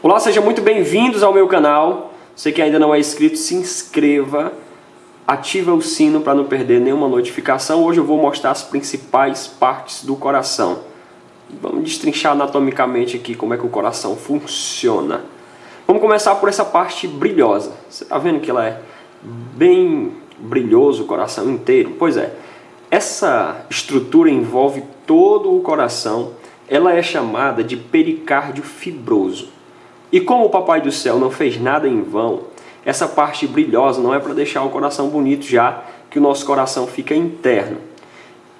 Olá, sejam muito bem-vindos ao meu canal. Você que ainda não é inscrito, se inscreva, ativa o sino para não perder nenhuma notificação. Hoje eu vou mostrar as principais partes do coração. Vamos destrinchar anatomicamente aqui como é que o coração funciona. Vamos começar por essa parte brilhosa. Você está vendo que ela é bem brilhoso o coração inteiro? Pois é, essa estrutura envolve todo o coração. Ela é chamada de pericárdio fibroso. E como o Papai do Céu não fez nada em vão, essa parte brilhosa não é para deixar o coração bonito, já que o nosso coração fica interno.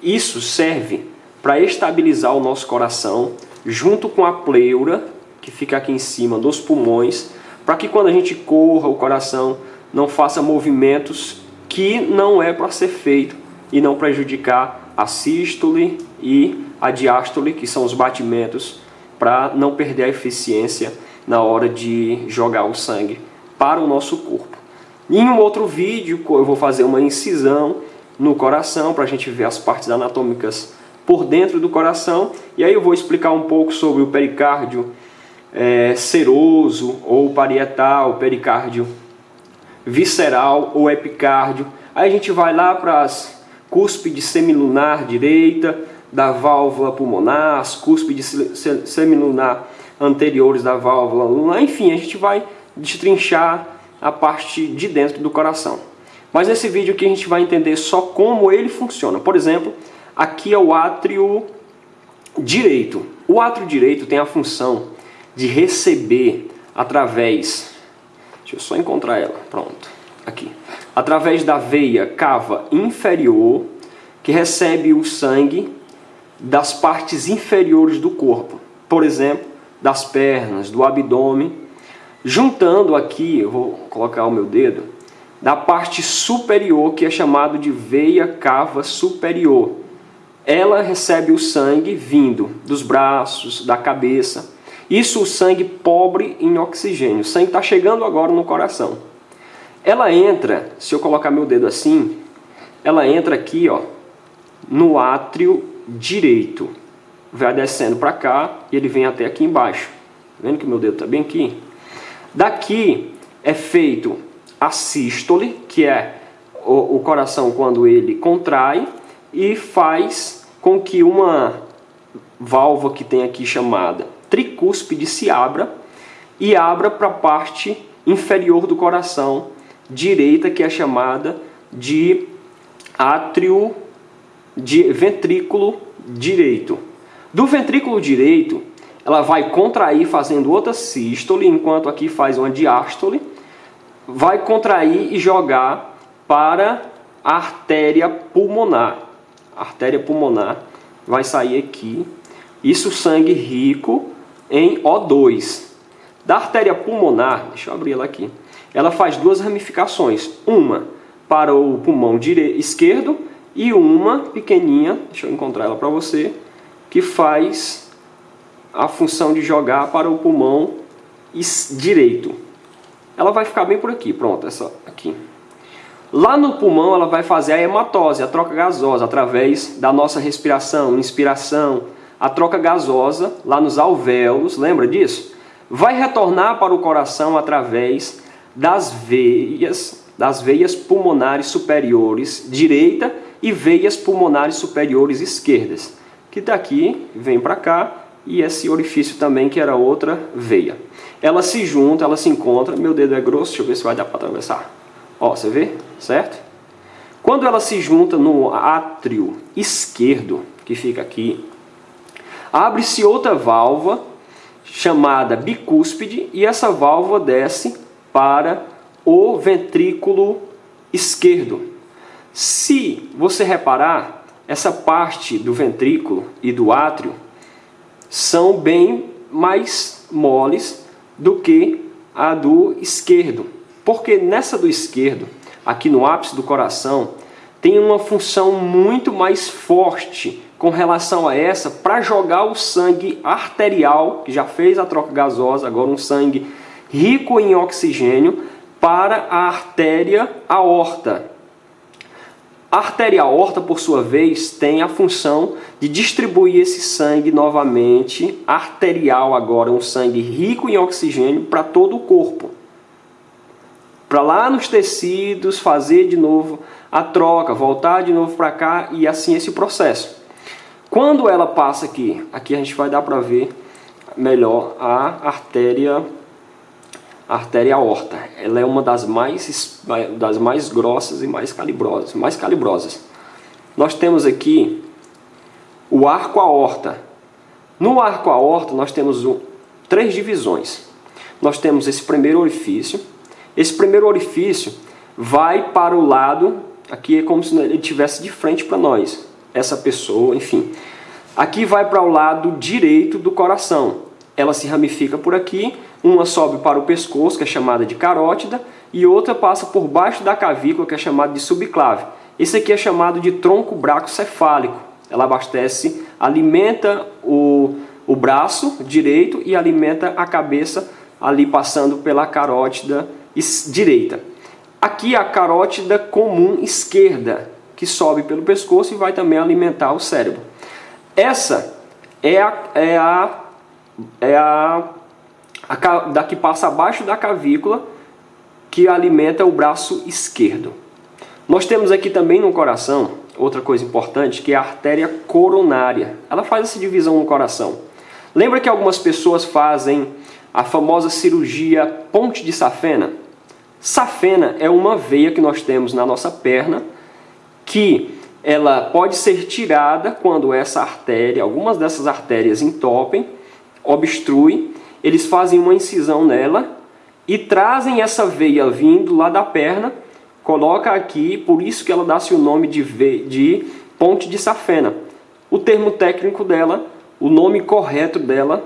Isso serve para estabilizar o nosso coração junto com a pleura, que fica aqui em cima dos pulmões, para que quando a gente corra, o coração não faça movimentos que não é para ser feito e não prejudicar a sístole e a diástole, que são os batimentos, para não perder a eficiência na hora de jogar o sangue para o nosso corpo. Em um outro vídeo eu vou fazer uma incisão no coração para a gente ver as partes anatômicas por dentro do coração e aí eu vou explicar um pouco sobre o pericárdio é, seroso ou parietal, pericárdio visceral ou epicárdio. Aí a gente vai lá para as cúspides semilunar direita, da válvula pulmonar, as cúspides semilunar anteriores da válvula lunar, enfim, a gente vai destrinchar a parte de dentro do coração. Mas nesse vídeo aqui a gente vai entender só como ele funciona. Por exemplo, aqui é o átrio direito. O átrio direito tem a função de receber através... Deixa eu só encontrar ela, pronto, aqui. Através da veia cava inferior, que recebe o sangue das partes inferiores do corpo. Por exemplo, das pernas, do abdômen, juntando aqui, eu vou colocar o meu dedo, da parte superior, que é chamado de veia cava superior. Ela recebe o sangue vindo dos braços, da cabeça. Isso o sangue pobre em oxigênio. O sangue está chegando agora no coração. Ela entra, se eu colocar meu dedo assim, ela entra aqui ó, no átrio direito vai descendo para cá e ele vem até aqui embaixo. Tá vendo que meu dedo está bem aqui? Daqui é feito a sístole, que é o, o coração quando ele contrai e faz com que uma válvula que tem aqui chamada tricúspide se abra e abra para a parte inferior do coração direita, que é chamada de átrio de ventrículo direito. Do ventrículo direito, ela vai contrair fazendo outra sístole, enquanto aqui faz uma diástole, vai contrair e jogar para a artéria pulmonar. A artéria pulmonar vai sair aqui. Isso sangue rico em O2. Da artéria pulmonar, deixa eu abrir ela aqui, ela faz duas ramificações. Uma para o pulmão esquerdo e uma pequenininha, deixa eu encontrar ela para você, que faz a função de jogar para o pulmão direito. Ela vai ficar bem por aqui, pronto, essa aqui. Lá no pulmão ela vai fazer a hematose, a troca gasosa, através da nossa respiração, inspiração, a troca gasosa lá nos alvéolos, lembra disso? Vai retornar para o coração através das veias, das veias pulmonares superiores direita e veias pulmonares superiores esquerdas que daqui vem para cá e esse orifício também que era outra veia. Ela se junta, ela se encontra, meu dedo é grosso, deixa eu ver se vai dar para atravessar. Ó, você vê? Certo? Quando ela se junta no átrio esquerdo, que fica aqui, abre-se outra válvula chamada bicúspide e essa válvula desce para o ventrículo esquerdo. Se você reparar, essa parte do ventrículo e do átrio são bem mais moles do que a do esquerdo. Porque nessa do esquerdo, aqui no ápice do coração, tem uma função muito mais forte com relação a essa para jogar o sangue arterial, que já fez a troca gasosa, agora um sangue rico em oxigênio, para a artéria aorta. A artéria aorta, por sua vez, tem a função de distribuir esse sangue novamente, arterial agora, um sangue rico em oxigênio para todo o corpo. Para lá nos tecidos, fazer de novo a troca, voltar de novo para cá e assim esse processo. Quando ela passa aqui, aqui a gente vai dar para ver melhor a artéria artéria aorta. Ela é uma das mais, das mais grossas e mais calibrosas. Mais calibrosas. Nós temos aqui o arco aorta. No arco aorta nós temos três divisões. Nós temos esse primeiro orifício. Esse primeiro orifício vai para o lado, aqui é como se ele estivesse de frente para nós. Essa pessoa, enfim. Aqui vai para o lado direito do coração. Ela se ramifica por aqui uma sobe para o pescoço, que é chamada de carótida, e outra passa por baixo da cavícula, que é chamada de subclave. Esse aqui é chamado de tronco bracocefálico. Ela abastece, alimenta o, o braço direito e alimenta a cabeça ali passando pela carótida direita. Aqui a carótida comum esquerda, que sobe pelo pescoço e vai também alimentar o cérebro. Essa é a, é a, é a, da que passa abaixo da cavícula, que alimenta o braço esquerdo. Nós temos aqui também no coração, outra coisa importante, que é a artéria coronária. Ela faz essa divisão no coração. Lembra que algumas pessoas fazem a famosa cirurgia ponte de safena? Safena é uma veia que nós temos na nossa perna que ela pode ser tirada quando essa artéria, algumas dessas artérias entopem, obstruem eles fazem uma incisão nela e trazem essa veia vindo lá da perna, coloca aqui, por isso que ela dá-se o nome de, de ponte de safena. O termo técnico dela, o nome correto dela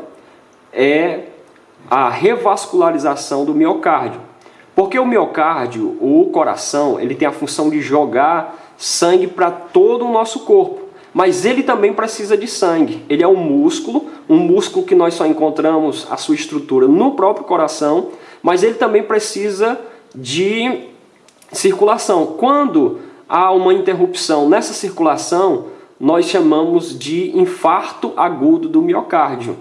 é a revascularização do miocárdio. Porque o miocárdio, o coração, ele tem a função de jogar sangue para todo o nosso corpo mas ele também precisa de sangue. Ele é um músculo, um músculo que nós só encontramos a sua estrutura no próprio coração, mas ele também precisa de circulação. Quando há uma interrupção nessa circulação, nós chamamos de infarto agudo do miocárdio.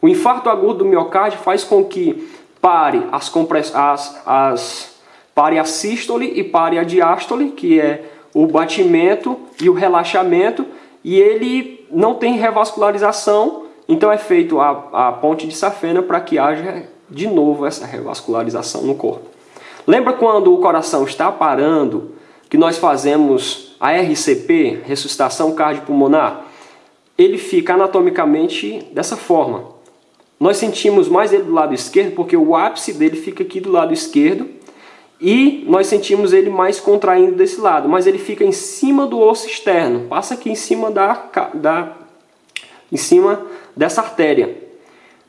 O infarto agudo do miocárdio faz com que pare as, compress... as, as... pare a sístole e pare a diástole, que é o batimento e o relaxamento, e ele não tem revascularização, então é feito a, a ponte de safena para que haja de novo essa revascularização no corpo. Lembra quando o coração está parando, que nós fazemos a RCP, ressuscitação cardiopulmonar? Ele fica anatomicamente dessa forma. Nós sentimos mais ele do lado esquerdo porque o ápice dele fica aqui do lado esquerdo e nós sentimos ele mais contraindo desse lado, mas ele fica em cima do osso externo, passa aqui em cima, da, da, em cima dessa artéria.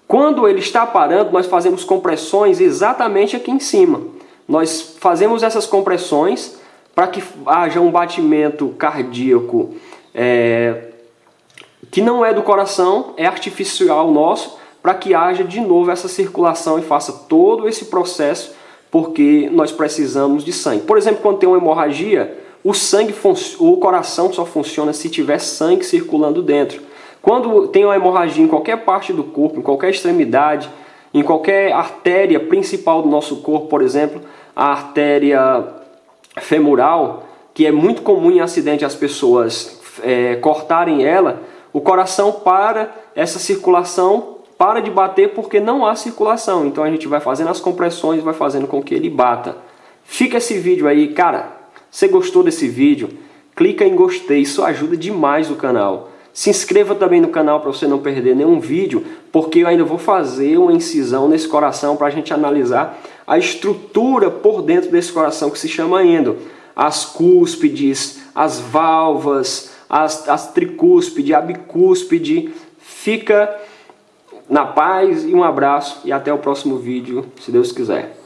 Quando ele está parando, nós fazemos compressões exatamente aqui em cima. Nós fazemos essas compressões para que haja um batimento cardíaco é, que não é do coração, é artificial nosso, para que haja de novo essa circulação e faça todo esse processo porque nós precisamos de sangue. Por exemplo, quando tem uma hemorragia, o sangue, o coração só funciona se tiver sangue circulando dentro. Quando tem uma hemorragia em qualquer parte do corpo, em qualquer extremidade, em qualquer artéria principal do nosso corpo, por exemplo, a artéria femoral, que é muito comum em acidente as pessoas é, cortarem ela, o coração para essa circulação para de bater porque não há circulação. Então a gente vai fazendo as compressões, vai fazendo com que ele bata. Fica esse vídeo aí, cara. Você gostou desse vídeo? Clica em gostei, isso ajuda demais o canal. Se inscreva também no canal para você não perder nenhum vídeo, porque eu ainda vou fazer uma incisão nesse coração para a gente analisar a estrutura por dentro desse coração que se chama endo. As cúspides, as válvulas, as, as tricúspide, a bicúspide. Fica na paz e um abraço e até o próximo vídeo, se Deus quiser.